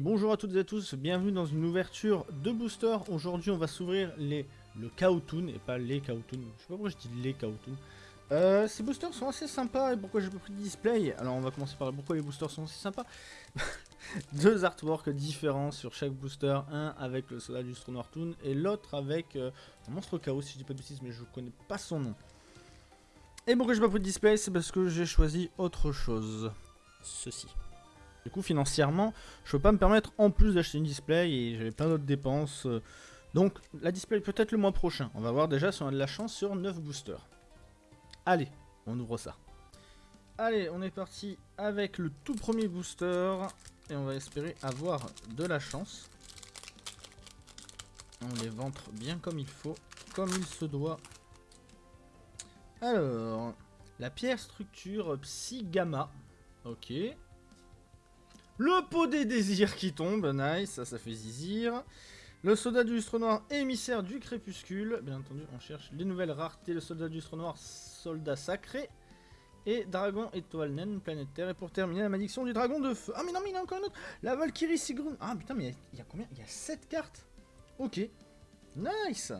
Bonjour à toutes et à tous, bienvenue dans une ouverture de booster. Aujourd'hui, on va s'ouvrir les le Kaotoon et pas les Kaotoon. Je sais pas pourquoi je dis les Kaotoon. Euh, ces boosters sont assez sympas et pourquoi j'ai pas pris de display? Alors on va commencer par pourquoi les boosters sont aussi sympas. Deux artworks différents sur chaque booster, un avec le soldat du Noir Toon et l'autre avec euh, un monstre chaos si je dis pas de bêtises mais je connais pas son nom. Et pourquoi j'ai pas pris de display? C'est parce que j'ai choisi autre chose. Ceci. Du coup, financièrement, je peux pas me permettre en plus d'acheter une display et j'avais plein d'autres dépenses. Euh. Donc, la display peut-être le mois prochain. On va voir déjà si on a de la chance sur 9 boosters. Allez, on ouvre ça. Allez, on est parti avec le tout premier booster. Et on va espérer avoir de la chance. On les ventre bien comme il faut, comme il se doit. Alors, la pierre structure Psy Gamma. Ok. Le pot des désirs qui tombe, nice, ça, ça fait zizir. Le soldat du lustre noir, émissaire du crépuscule. Bien entendu, on cherche les nouvelles raretés. Le soldat du lustre noir, soldat sacré. Et dragon étoile naine, planète Terre. Et pour terminer, la malédiction du dragon de feu. Ah, mais non, mais il y en a encore un autre. La Valkyrie Sigrun. Ah, putain, mais il y, a combien? Il y a 7 cartes. Ok. Nice.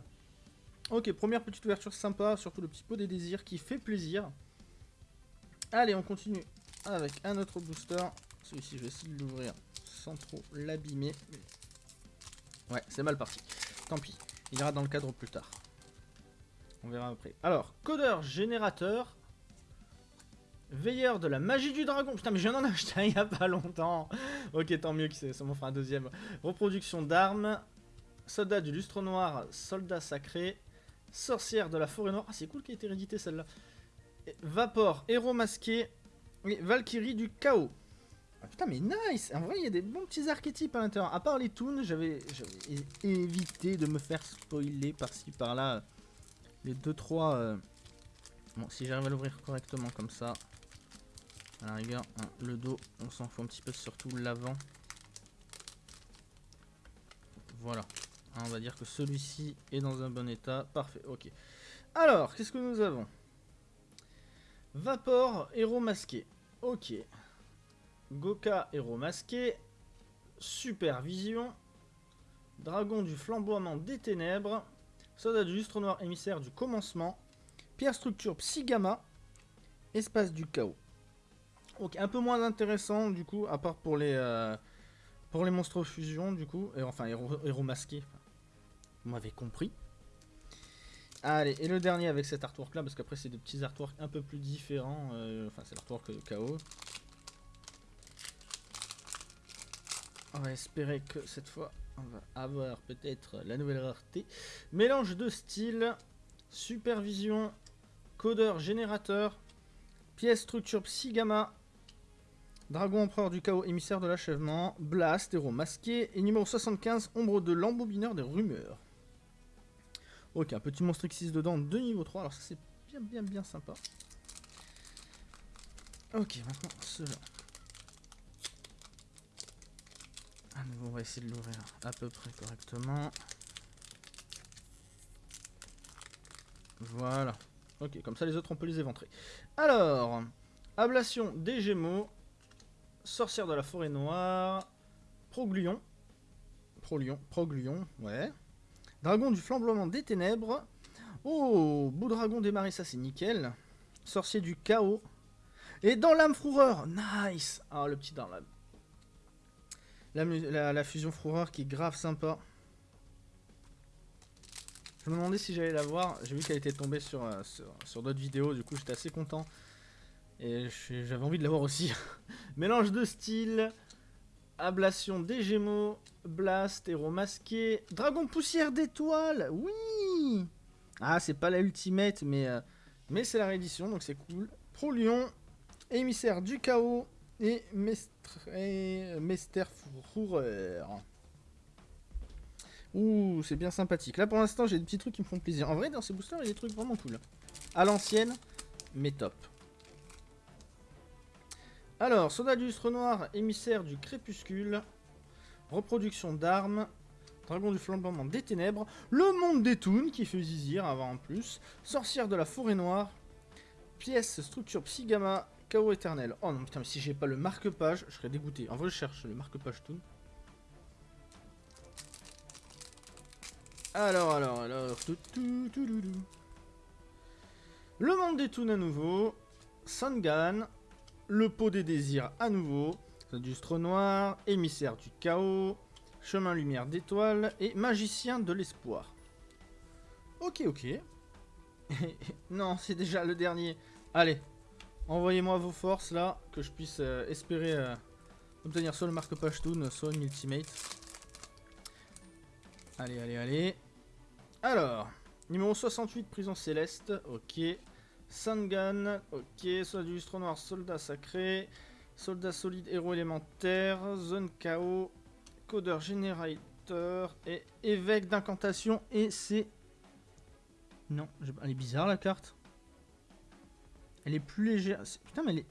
Ok, première petite ouverture sympa. Surtout le petit pot des désirs qui fait plaisir. Allez, on continue avec un autre booster. Celui-ci, je vais essayer de l'ouvrir sans trop l'abîmer. Ouais, c'est mal parti. Tant pis, il ira dans le cadre plus tard. On verra après. Alors, codeur générateur. Veilleur de la magie du dragon. Putain, mais je viens d'en acheter un il y a pas longtemps. ok, tant mieux que ça m'en fera un deuxième. Reproduction d'armes. Soldat du lustre noir. Soldat sacré. Sorcière de la forêt noire. Ah, c'est cool qui a été réédité celle-là. Vapor, héros masqué. Valkyrie du chaos. Ah, putain, mais nice En vrai, il y a des bons petits archétypes à l'intérieur. À part les toons, j'avais évité de me faire spoiler par-ci, par-là. Les 2-3... Euh, bon, si j'arrive à l'ouvrir correctement comme ça. À la hein, le dos, on s'en fout un petit peu, surtout l'avant. Voilà. Hein, on va dire que celui-ci est dans un bon état. Parfait, ok. Alors, qu'est-ce que nous avons? Vapor, héros masqué. Ok. Goka, héros masqué. Supervision. Dragon du flamboiement des ténèbres. Soldat du lustre noir, émissaire du commencement. Pierre structure Psygama. Espace du chaos. Ok, un peu moins intéressant du coup, à part pour les, euh, monstres fusion du coup. Et, enfin, héros, masqué. Vous m'avez compris. Allez, et le dernier avec cet artwork là, parce qu'après c'est des petits artworks un peu plus différents. Euh, enfin, c'est l'artwork chaos. On va espérer que cette fois, on va avoir peut-être la nouvelle rareté. Mélange de style, supervision, codeur générateur, pièce structure psy gamma, dragon empereur du chaos, émissaire de l'achèvement, blast, héros masqué, et numéro 75, ombre de l'embobineur des rumeurs. Ok, un petit monstre X6 dedans de niveau 3, alors ça c'est bien bien bien sympa. Ok, maintenant cela. On va essayer de l'ouvrir à peu près correctement. Voilà. Ok, comme ça les autres on peut les éventrer. Alors, ablation des Gémeaux, sorcière de la forêt noire, Proglion, Prolion, Proglion, ouais. Dragon du flambement des ténèbres. Oh, beau dragon démarré, ça c'est nickel. Sorcier du chaos. Et dans l'âme fourreur, nice Ah, le petit dans l'âme. La, fusion Fourreur qui est grave sympa. Je me demandais si j'allais la voir. J'ai vu qu'elle était tombée sur, euh, sur, d'autres vidéos. Du coup, j'étais assez content. Et j'avais envie de la voir aussi. Mélange de style. Ablation des Gémeaux. Blast, héros masqué. Dragon poussière d'étoiles. Oui Ah, c'est pas la ultimate, mais, euh, mais c'est la réédition, donc c'est cool. Pro Lion. Émissaire du chaos et Mester Fourreur. Ouh, c'est bien sympathique. Là, pour l'instant, j'ai des petits trucs qui me font plaisir. En vrai, dans ces boosters, il y a des trucs vraiment cool. À l'ancienne, mais top. Alors, soldat du noir, émissaire du crépuscule, reproduction d'armes, dragon du flambement des ténèbres, le monde des toons qui fait zizir avant en plus, sorcière de la forêt noire, pièce structure psygama, Chaos éternel. Oh non, putain, mais si j'ai pas le marque-page, je serais dégoûté. En vrai, je cherche le marque-page tout. Alors, alors, alors... Tout, le monde des Toons à nouveau. Sangan. Le pot des désirs à nouveau. Industre noir. Émissaire du chaos. Chemin lumière d'étoiles. Et magicien de l'espoir. Ok, ok. non, c'est déjà le dernier. Allez, envoyez-moi vos forces là, que je puisse euh, espérer euh, obtenir soit le marque Pashtun, soit une ultimate. Allez, allez, allez. Alors, numéro 68, prison céleste, ok. Sangan, ok. Soldat du noir, soldat sacré. Soldat solide, héros élémentaire. Zone chaos. Codeur générateur. Et évêque d'incantation. Et c'est non, elle est bizarre la carte. Elle est plus légère. Putain, mais elle est...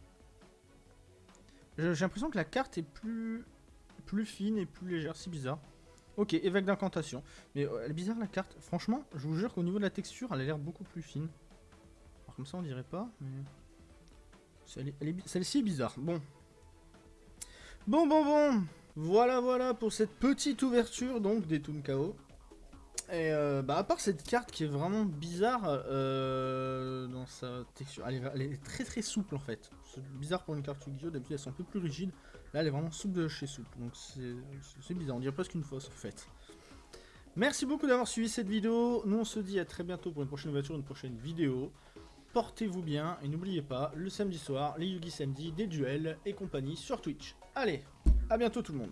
J'ai l'impression que la carte est plus... plus fine et plus légère. C'est bizarre. Ok, évêque d'incantation. Mais euh, elle est bizarre la carte. Franchement, je vous jure qu'au niveau de la texture, elle a l'air beaucoup plus fine. Alors comme ça, on dirait pas. Mais... Celle-ci est bizarre. Bon. Bon, bon, bon. Voilà, voilà pour cette petite ouverture donc des Toon KO. Et euh, bah à part cette carte qui est vraiment bizarre euh, texture, elle est, très très souple en fait. C'est bizarre pour une carte Yu-Gi-Oh! d'habitude elles sont un peu plus rigides. Là elle est vraiment souple de chez souple, donc c'est bizarre, on dirait presque une fausse en fait. Merci beaucoup d'avoir suivi cette vidéo, nous on se dit à très bientôt pour une prochaine ouverture, une prochaine vidéo. Portez-vous bien et n'oubliez pas, le samedi soir, les Yugi samedi, des duels et compagnie sur Twitch. Allez, à bientôt tout le monde